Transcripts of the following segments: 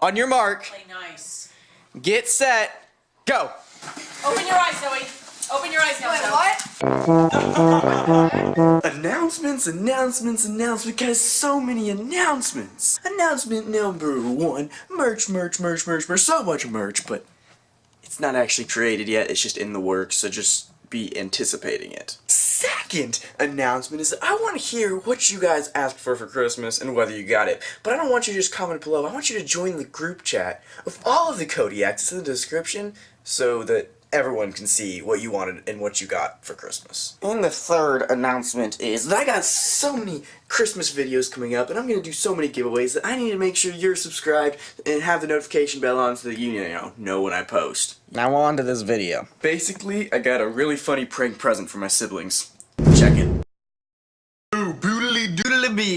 On your mark, Play nice. get set, go. Open your eyes, Zoe. Open your eyes now, Wait, Zoe. what? Announcements, announcements, announcements, because so many announcements. Announcement number one, merch, merch, merch, merch, merch, so much merch, but it's not actually created yet, it's just in the works, so just be anticipating it. Second announcement is that I want to hear what you guys asked for for Christmas and whether you got it. But I don't want you to just comment below, I want you to join the group chat of all of the Kodiaks. In the description so that everyone can see what you wanted and what you got for Christmas. And the third announcement is that I got so many Christmas videos coming up and I'm going to do so many giveaways that I need to make sure you're subscribed and have the notification bell on so that you, you know, know when I post. Now on to this video. Basically, I got a really funny prank present for my siblings. Check it.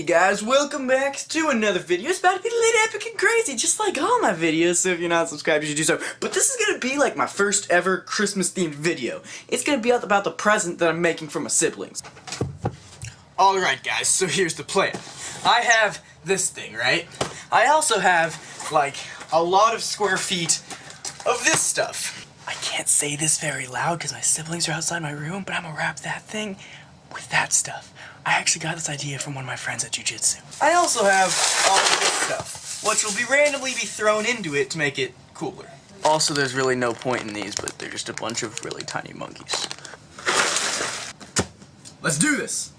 Guys. Welcome back to another video. It's about to be lit, epic, and crazy, just like all my videos, so if you're not subscribed, you should do so. But this is gonna be like my first ever Christmas-themed video. It's gonna be about the present that I'm making for my siblings. Alright, guys, so here's the plan. I have this thing, right? I also have, like, a lot of square feet of this stuff. I can't say this very loud because my siblings are outside my room, but I'm gonna wrap that thing with that stuff. I actually got this idea from one of my friends at Jiu Jitsu. I also have all of this stuff, which will be randomly be thrown into it to make it cooler. Also, there's really no point in these, but they're just a bunch of really tiny monkeys. Let's do this!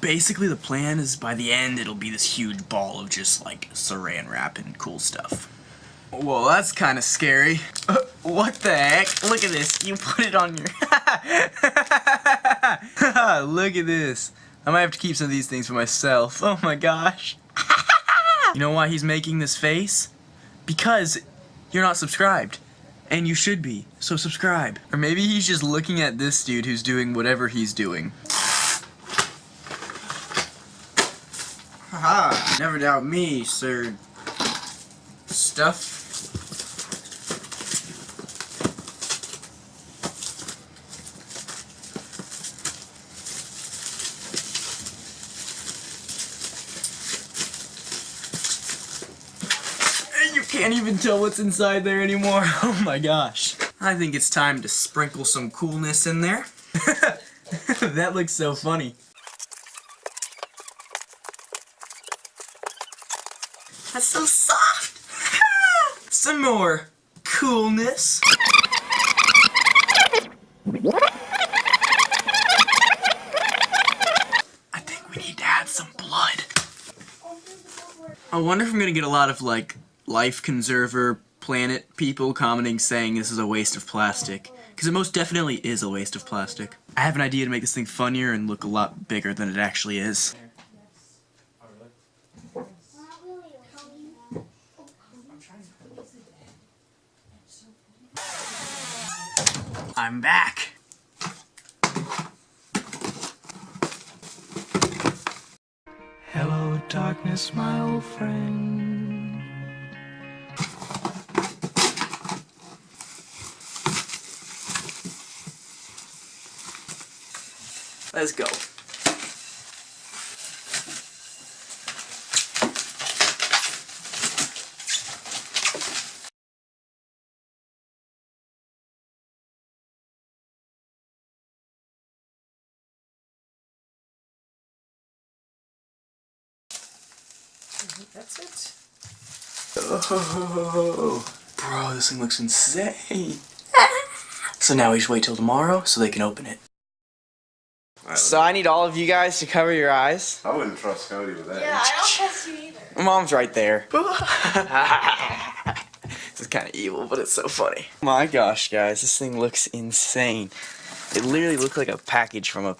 Basically, the plan is by the end, it'll be this huge ball of just like saran wrap and cool stuff. Well, that's kind of scary. What the heck? Look at this. You put it on your... Look at this. I might have to keep some of these things for myself. Oh my gosh. you know why he's making this face? Because you're not subscribed. And you should be. So subscribe. Or maybe he's just looking at this dude who's doing whatever he's doing. Haha. Never doubt me, sir. Stuff. Can't even tell what's inside there anymore. Oh my gosh. I think it's time to sprinkle some coolness in there. that looks so funny. That's so soft. some more coolness. I think we need to add some blood. I wonder if I'm gonna get a lot of like life conserver planet people commenting saying this is a waste of plastic. Because it most definitely is a waste of plastic. I have an idea to make this thing funnier and look a lot bigger than it actually is. I'm back. Hello, darkness, my old friend. Let's go. Mm-hmm, that's it. Oh, bro, this thing looks insane. so now we just wait till tomorrow so they can open it. So I need all of you guys to cover your eyes. I wouldn't trust Cody with that. Yeah, I don't trust you either. Mom's right there. this is kind of evil, but it's so funny. My gosh, guys, this thing looks insane. It literally looks like a package from a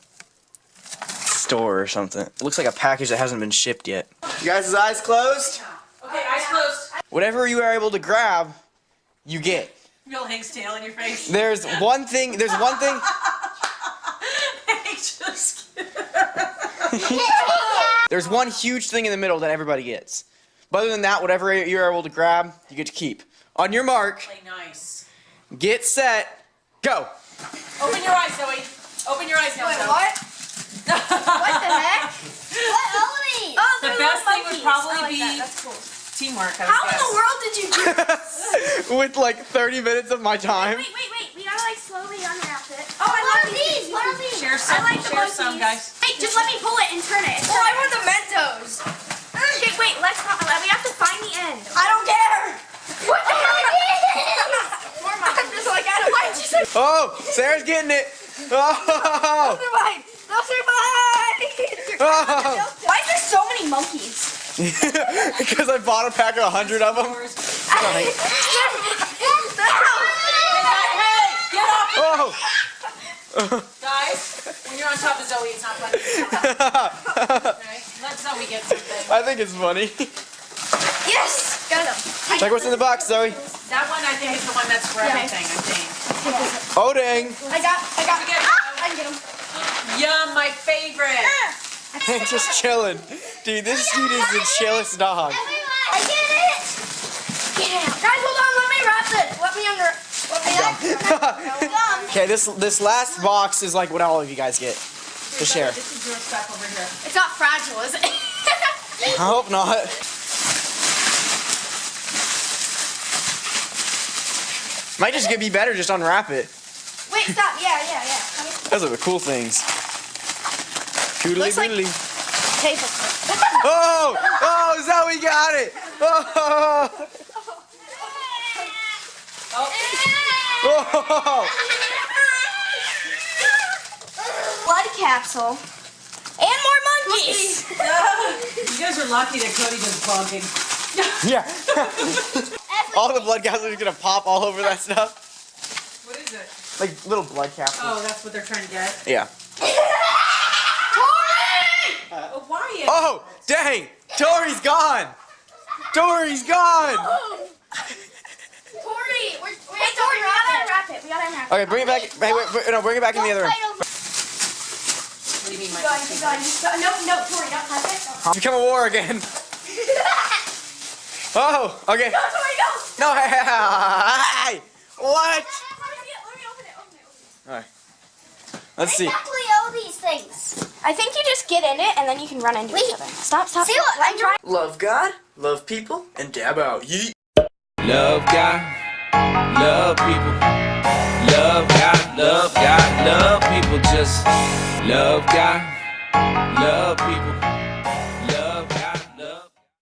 store or something. It looks like a package that hasn't been shipped yet. You guys' eyes closed? Okay, eyes closed. Whatever you are able to grab, you get. Feel Hank's tail in your face. There's one thing, there's one thing, Hank just there's one huge thing in the middle that everybody gets. But other than that, whatever you're able to grab, you get to keep. On your mark, play nice. get set, go. Open your eyes, Zoe. Open your eyes now, Wait, Zoe. what? what the heck? What? Open would probably I like be that. That's cool. teamwork. I would How in the world did you do this? With like 30 minutes of my time. wait, wait, wait. We gotta like slowly unwrap it. Oh, I what love are these? What are these? Share some. I like the share some, monkeys. guys. Wait, just let me pull it and turn it. Oh, I want the Mentos. Okay, wait. Let's not. We have to find the end. I don't care. What the hell are these? More monkeys. I'm just like, I don't. Why did you say? Oh, Sarah's getting it. Oh, Those are oh. mine. Those are mine. oh. Why is there so many monkeys? because I bought a pack of 100 of them. Hey, get off, Oh. guys. When you're on top of Zoe, it's not funny. Okay? Let Zoe get something. I think it's funny. yes, got them. Check what's in the box, Zoe. That one, I think, is the one that's for Okay. everything. I think. Oh, dang. I got, I got. Get it. Ah, I can get them. Yum, my favorite. I think just chilling. Dude, this dude is the chillest dog. I get it. Get out. Guys, hold on. Let me wrap this. Let me under. Let me. Gum. Okay, this this last box is like what all of you guys get to share. This is your stuff over here. It's not fragile, is it? I hope not. Might just get be better just unwrap it. Wait, stop. Yeah, yeah, yeah. Those are the cool things. Toodly Looks like-. Oh! Oh, Zoe got it! Oh! oh. oh! Blood capsule. And more monkeys. You guys are lucky that Cody does bugging. Yeah. all the blood capsules are gonna pop all over that stuff. What is it? Like little blood capsules. Oh, that's what they're trying to get. Yeah. Oh, Wyatt. Oh, dang! Tori's gone! Tori's gone! Oh. Tori, we're, we're, hey, Tori, we gotta unwrap it. We gotta unwrap it. Okay, bring it back. Hey, wait, wait, no, bring it back in the other room. What do you mean, Keep my going, keep going. keep going. No, no, Tori, don't touch it. It's become a war again. Oh, okay. Go, Tori, go. No, hey, hey, hey, what? Me me. Alright. Let's see. exactly all these things? I think you just get in it and then you can run into each other. Stop, stop. See what? I'm trying. Love God, love people, and dab out. Yeet. Love God, love people. Love God, love God, love people. Just love God, love people.